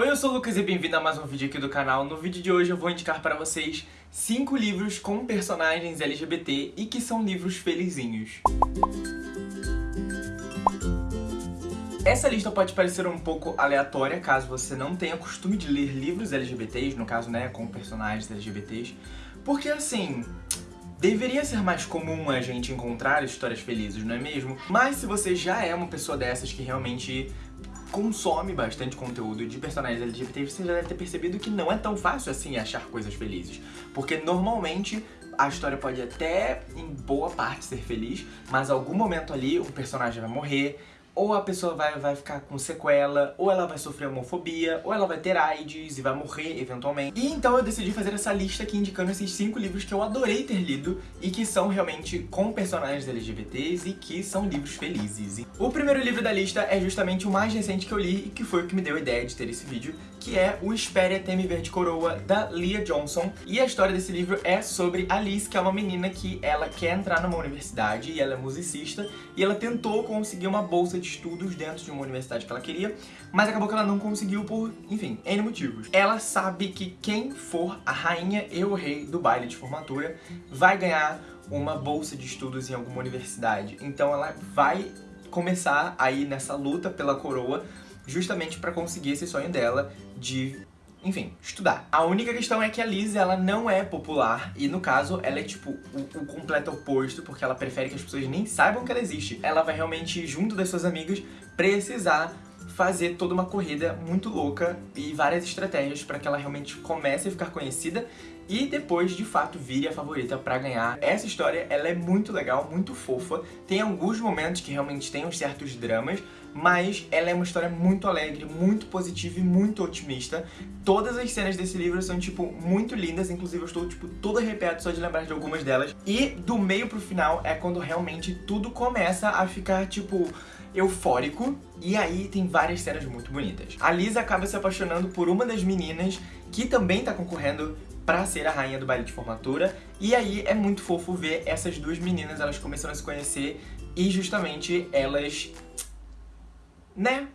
Oi, eu sou o Lucas e bem-vindo a mais um vídeo aqui do canal. No vídeo de hoje eu vou indicar para vocês 5 livros com personagens LGBT e que são livros felizinhos. Essa lista pode parecer um pouco aleatória caso você não tenha costume de ler livros LGBTs, no caso, né, com personagens LGBTs, porque assim, Deveria ser mais comum a gente encontrar histórias felizes, não é mesmo? Mas se você já é uma pessoa dessas que realmente consome bastante conteúdo de personagens LGBT, você já deve ter percebido que não é tão fácil assim achar coisas felizes. Porque normalmente a história pode até, em boa parte, ser feliz, mas algum momento ali um personagem vai morrer, ou a pessoa vai, vai ficar com sequela, ou ela vai sofrer homofobia, ou ela vai ter AIDS e vai morrer eventualmente. E então eu decidi fazer essa lista aqui indicando esses cinco livros que eu adorei ter lido e que são realmente com personagens LGBTs e que são livros felizes. O primeiro livro da lista é justamente o mais recente que eu li e que foi o que me deu a ideia de ter esse vídeo, que é O Espere Até Me Ver de Coroa, da Leah Johnson. E a história desse livro é sobre a Liz, que é uma menina que ela quer entrar numa universidade e ela é musicista e ela tentou conseguir uma bolsa de estudos dentro de uma universidade que ela queria, mas acabou que ela não conseguiu por, enfim, N motivos. Ela sabe que quem for a rainha e o rei do baile de formatura vai ganhar uma bolsa de estudos em alguma universidade. Então ela vai começar aí nessa luta pela coroa justamente para conseguir esse sonho dela de enfim, estudar. A única questão é que a Liz, ela não é popular, e no caso, ela é tipo o, o, completo oposto, porque ela prefere que as pessoas nem saibam que ela existe. Ela vai realmente, junto das suas amigas, precisar fazer toda uma corrida muito louca e várias estratégias para que ela realmente comece a ficar conhecida e depois, de fato, vire a favorita pra ganhar. Essa história, ela é muito legal, muito fofa, tem alguns momentos que realmente tem uns certos dramas, mas ela é uma história muito alegre, muito positiva e muito otimista. Todas as cenas desse livro são, tipo, muito lindas, inclusive eu estou, tipo, todo arrepiado só de lembrar de algumas delas. E do meio pro final é quando realmente tudo começa a ficar, tipo, eufórico, e aí tem várias cenas muito bonitas. A Liz acaba se apaixonando por uma das meninas que também tá concorrendo pra ser a rainha do baile de formatura, e aí é muito fofo ver essas duas meninas, elas começando a se conhecer, e justamente elas né?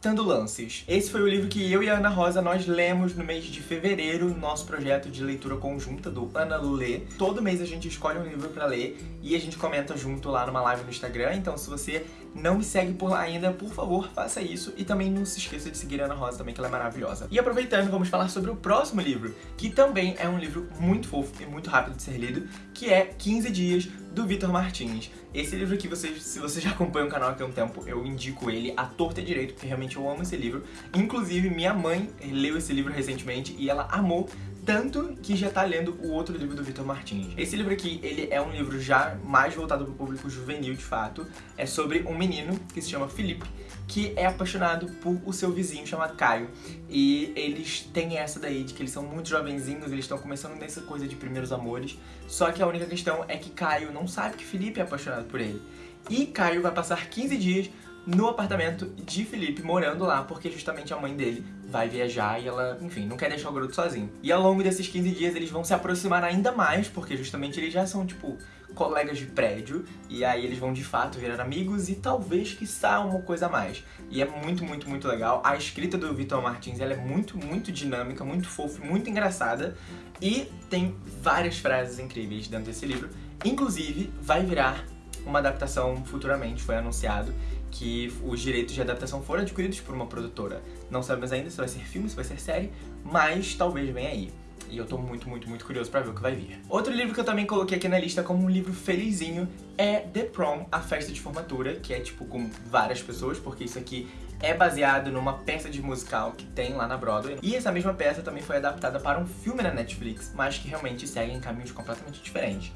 Tendo lances. Esse foi o livro que eu e a Ana Rosa nós lemos no mês de fevereiro, nosso projeto de leitura conjunta do Ana Lulê. Todo mês a gente escolhe um livro pra ler e a gente comenta junto lá numa live no Instagram, então se você não me segue por lá ainda, por favor, faça isso. E também não se esqueça de seguir a Ana Rosa também, que ela é maravilhosa. E aproveitando, vamos falar sobre o próximo livro, que também é um livro muito fofo e muito rápido de ser lido, que é 15 Dias, do Vitor Martins. Esse livro aqui, você, se você já acompanha o canal há um tempo, eu indico ele à torta direito, porque realmente eu amo esse livro. Inclusive, minha mãe leu esse livro recentemente e ela amou tanto que já tá lendo o outro livro do Vitor Martins. Esse livro aqui, ele é um livro já mais voltado pro público juvenil, de fato. É sobre um menino que se chama Felipe, que é apaixonado por o seu vizinho chamado Caio. E eles têm essa daí de que eles são muito jovenzinhos, eles estão começando nessa coisa de primeiros amores. Só que a única questão é que Caio não sabe que Felipe é apaixonado por ele. E Caio vai passar 15 dias no apartamento de Felipe, morando lá, porque justamente a mãe dele vai viajar e ela, enfim, não quer deixar o garoto sozinho. E ao longo desses 15 dias eles vão se aproximar ainda mais, porque justamente eles já são, tipo, colegas de prédio, e aí eles vão de fato virar amigos e talvez, quiçá, uma coisa a mais. E é muito, muito, muito legal. A escrita do Vitor Martins, ela é muito, muito dinâmica, muito fofa, muito engraçada, e tem várias frases incríveis dentro desse livro. Inclusive, vai virar uma adaptação futuramente, foi anunciado, que os direitos de adaptação foram adquiridos por uma produtora. Não sabemos ainda se vai ser filme, se vai ser série, mas talvez venha aí. E eu tô muito, muito, muito curioso pra ver o que vai vir. Outro livro que eu também coloquei aqui na lista como um livro felizinho é The Prom, a festa de formatura, que é tipo com várias pessoas, porque isso aqui é baseado numa peça de musical que tem lá na Broadway. E essa mesma peça também foi adaptada para um filme na Netflix, mas que realmente segue em caminhos completamente diferentes.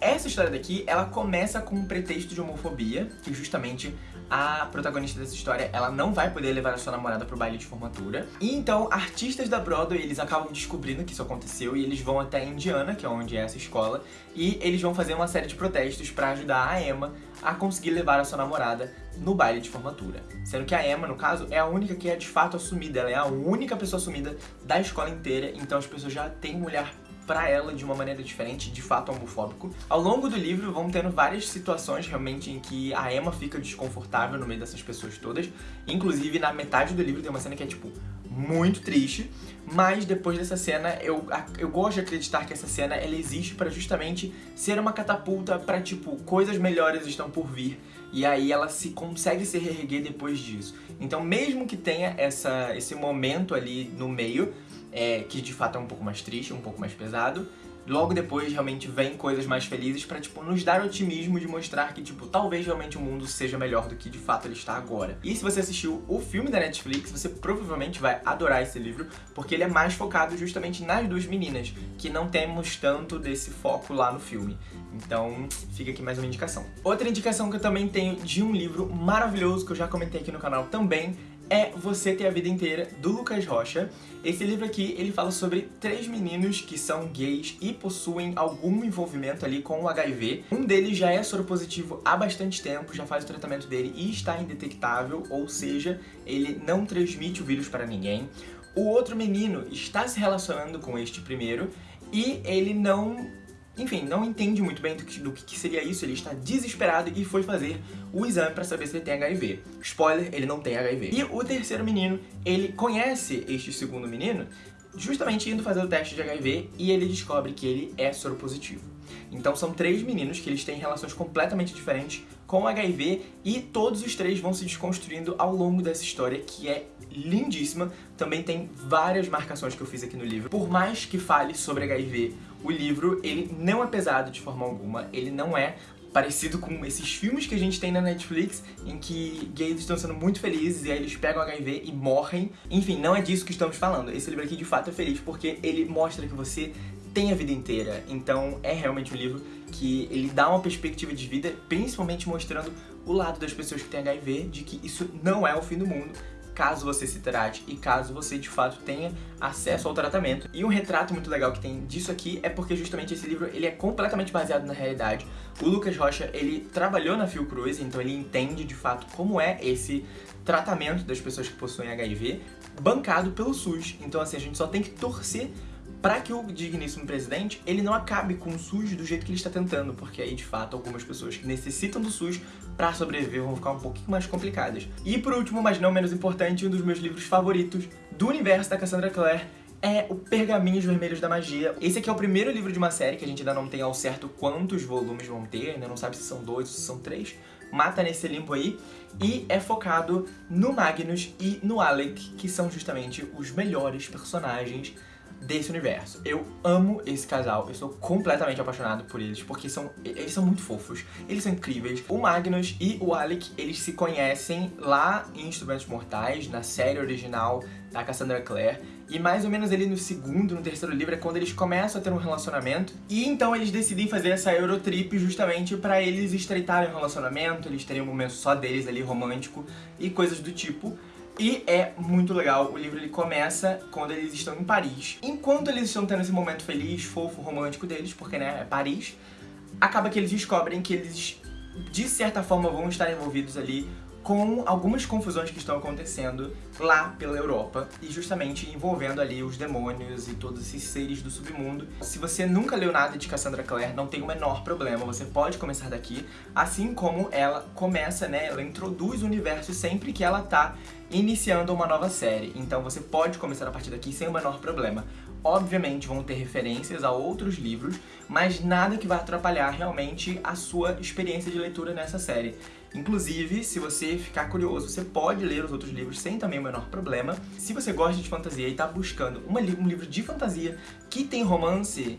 Essa história daqui, ela começa com um pretexto de homofobia, que justamente a protagonista dessa história, ela não vai poder levar a sua namorada pro baile de formatura. E então, artistas da Broadway, eles acabam descobrindo que isso aconteceu e eles vão até Indiana, que é onde é essa escola, e eles vão fazer uma série de protestos pra ajudar a Emma a conseguir levar a sua namorada no baile de formatura. Sendo que a Emma, no caso, é a única que é de fato assumida, ela é a única pessoa assumida da escola inteira, então as pessoas já têm um olhar pra ela de uma maneira diferente, de fato homofóbico. Ao longo do livro vão tendo várias situações realmente em que a Emma fica desconfortável no meio dessas pessoas todas. Inclusive, na metade do livro tem uma cena que é tipo muito triste, mas depois dessa cena, eu, eu gosto de acreditar que essa cena ela existe para justamente ser uma catapulta para tipo, coisas melhores estão por vir, e aí ela se consegue se reerguer depois disso. Então mesmo que tenha essa, esse momento ali no meio, é, que de fato é um pouco mais triste, um pouco mais pesado, logo depois realmente vem coisas mais felizes pra, tipo, nos dar otimismo de mostrar que, tipo, talvez realmente o mundo seja melhor do que de fato ele está agora. E se você assistiu o filme da Netflix, você provavelmente vai adorar esse livro, porque ele é mais focado justamente nas duas meninas, que não temos tanto desse foco lá no filme. Então, fica aqui mais uma indicação. Outra indicação que eu também tenho de um livro maravilhoso, que eu já comentei aqui no canal também, é Você Ter a Vida Inteira, do Lucas Rocha. Esse livro aqui, ele fala sobre três meninos que são gays e possuem algum envolvimento ali com o HIV. Um deles já é soropositivo há bastante tempo, já faz o tratamento dele e está indetectável, ou seja, ele não transmite o vírus para ninguém. O outro menino está se relacionando com este primeiro e ele não enfim, não entende muito bem do que, do que seria isso, ele está desesperado e foi fazer o exame para saber se ele tem HIV. Spoiler, ele não tem HIV. E o terceiro menino, ele conhece este segundo menino justamente indo fazer o teste de HIV e ele descobre que ele é soropositivo. Então são três meninos que eles têm relações completamente diferentes com HIV e todos os três vão se desconstruindo ao longo dessa história que é lindíssima. Também tem várias marcações que eu fiz aqui no livro. Por mais que fale sobre HIV, o livro ele não é pesado de forma alguma, ele não é parecido com esses filmes que a gente tem na Netflix, em que gays estão sendo muito felizes e aí eles pegam HIV e morrem. Enfim, não é disso que estamos falando. Esse livro aqui de fato é feliz porque ele mostra que você tem a vida inteira. Então é realmente um livro que ele dá uma perspectiva de vida, principalmente mostrando o lado das pessoas que têm HIV, de que isso não é o fim do mundo, caso você se trate e caso você de fato tenha acesso ao tratamento. E um retrato muito legal que tem disso aqui é porque justamente esse livro ele é completamente baseado na realidade. O Lucas Rocha, ele trabalhou na Fiocruz, então ele entende de fato como é esse tratamento das pessoas que possuem HIV, bancado pelo SUS. Então assim, a gente só tem que torcer para que o digníssimo presidente ele não acabe com o SUS do jeito que ele está tentando, porque aí de fato algumas pessoas que necessitam do SUS para sobreviver vão ficar um pouquinho mais complicadas. E por último, mas não menos importante, um dos meus livros favoritos do universo da Cassandra Clare é o Pergaminhos Vermelhos da Magia. Esse aqui é o primeiro livro de uma série que a gente ainda não tem ao certo quantos volumes vão ter, ainda não sabe se são dois ou se são três. Mata nesse limbo aí. E é focado no Magnus e no Alec, que são justamente os melhores personagens desse universo. Eu amo esse casal, eu sou completamente apaixonado por eles, porque são, eles são muito fofos, eles são incríveis. O Magnus e o Alec, eles se conhecem lá em Instrumentos Mortais, na série original da Cassandra Clare, e mais ou menos ali no segundo, no terceiro livro é quando eles começam a ter um relacionamento, e então eles decidem fazer essa Eurotrip justamente pra eles estreitarem o relacionamento, eles terem um momento só deles ali romântico e coisas do tipo. E é muito legal, o livro ele começa quando eles estão em Paris. Enquanto eles estão tendo esse momento feliz, fofo, romântico deles, porque né, é Paris, acaba que eles descobrem que eles, de certa forma, vão estar envolvidos ali com algumas confusões que estão acontecendo lá pela Europa e justamente envolvendo ali os demônios e todos esses seres do submundo. Se você nunca leu nada de Cassandra Clare, não tem o menor problema, você pode começar daqui, assim como ela começa, né, ela introduz o universo sempre que ela tá iniciando uma nova série, então você pode começar a partir daqui sem o menor problema. Obviamente vão ter referências a outros livros, mas nada que vai atrapalhar realmente a sua experiência de leitura nessa série. Inclusive, se você ficar curioso, você pode ler os outros livros sem também o menor problema. Se você gosta de fantasia e está buscando uma, um livro de fantasia que tem romance,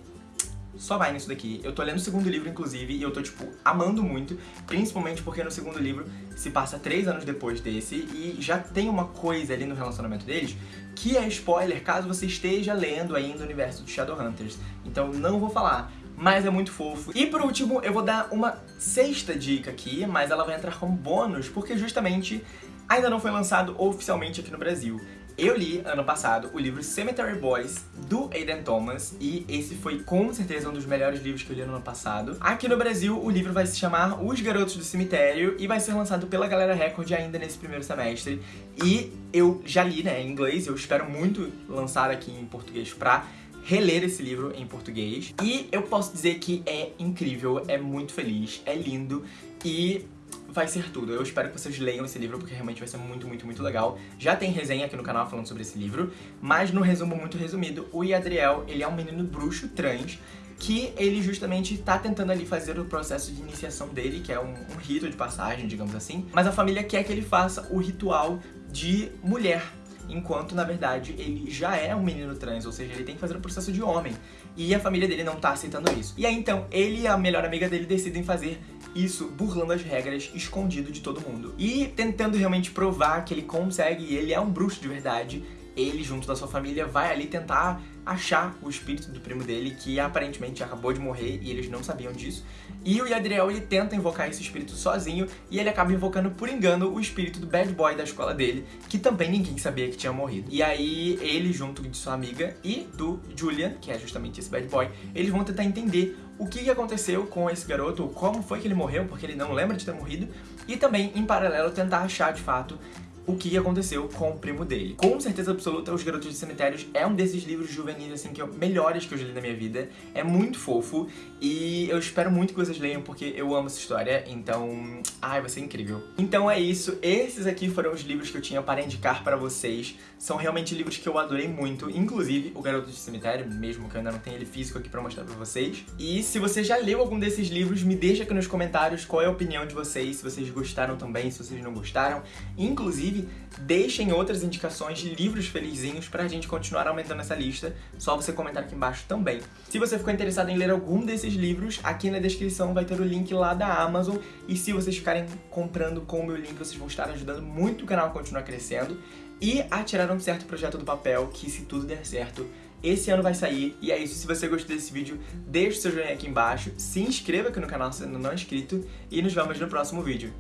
só vai nisso daqui. Eu tô lendo o segundo livro, inclusive, e eu tô, tipo, amando muito, principalmente porque no segundo livro se passa três anos depois desse e já tem uma coisa ali no relacionamento deles que é spoiler caso você esteja lendo ainda o universo de Shadowhunters. Então não vou falar, mas é muito fofo. E por último, eu vou dar uma sexta dica aqui, mas ela vai entrar como bônus, porque justamente ainda não foi lançado oficialmente aqui no Brasil. Eu li, ano passado, o livro Cemetery Boys, do Aiden Thomas, e esse foi com certeza um dos melhores livros que eu li no ano passado. Aqui no Brasil, o livro vai se chamar Os Garotos do Cemitério, e vai ser lançado pela Galera Record ainda nesse primeiro semestre. E eu já li, né, em inglês, eu espero muito lançar aqui em português pra reler esse livro em português. E eu posso dizer que é incrível, é muito feliz, é lindo e vai ser tudo. Eu espero que vocês leiam esse livro, porque realmente vai ser muito, muito, muito legal. Já tem resenha aqui no canal falando sobre esse livro, mas no resumo muito resumido, o Yadriel, ele é um menino bruxo trans, que ele justamente tá tentando ali fazer o processo de iniciação dele, que é um, um rito de passagem, digamos assim, mas a família quer que ele faça o ritual de mulher, enquanto, na verdade, ele já é um menino trans, ou seja, ele tem que fazer o processo de homem. E a família dele não tá aceitando isso. E aí, então, ele e a melhor amiga dele decidem fazer isso burlando as regras, escondido de todo mundo. E tentando realmente provar que ele consegue, e ele é um bruxo de verdade, ele, junto da sua família, vai ali tentar achar o espírito do primo dele, que aparentemente acabou de morrer e eles não sabiam disso. E o Yadriel, ele tenta invocar esse espírito sozinho e ele acaba invocando por engano o espírito do bad boy da escola dele, que também ninguém sabia que tinha morrido. E aí ele, junto de sua amiga e do Julian, que é justamente esse bad boy, eles vão tentar entender o que aconteceu com esse garoto, como foi que ele morreu, porque ele não lembra de ter morrido, e também, em paralelo, tentar achar de fato o que aconteceu com o primo dele. Com certeza absoluta, Os Garotos de Cemitérios é um desses livros juvenis, assim, que eu, melhores que eu já li na minha vida. É muito fofo e eu espero muito que vocês leiam porque eu amo essa história, então... Ai, vai ser incrível. Então é isso, esses aqui foram os livros que eu tinha para indicar para vocês. São realmente livros que eu adorei muito, inclusive O Garoto de Cemitério, mesmo que eu ainda não tenha ele físico aqui pra mostrar pra vocês. E se você já leu algum desses livros, me deixa aqui nos comentários qual é a opinião de vocês, se vocês gostaram também, se vocês não gostaram. Inclusive, Inclusive, deixem outras indicações de livros felizinhos pra gente continuar aumentando essa lista, só você comentar aqui embaixo também. Se você ficou interessado em ler algum desses livros, aqui na descrição vai ter o link lá da Amazon, e se vocês ficarem comprando com o meu link, vocês vão estar ajudando muito o canal a continuar crescendo, e a tirar um certo projeto do papel, que se tudo der certo, esse ano vai sair. E é isso, se você gostou desse vídeo, deixa o seu joinha aqui embaixo, se inscreva aqui no canal se ainda não é inscrito, e nos vemos no próximo vídeo.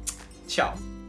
Tchau!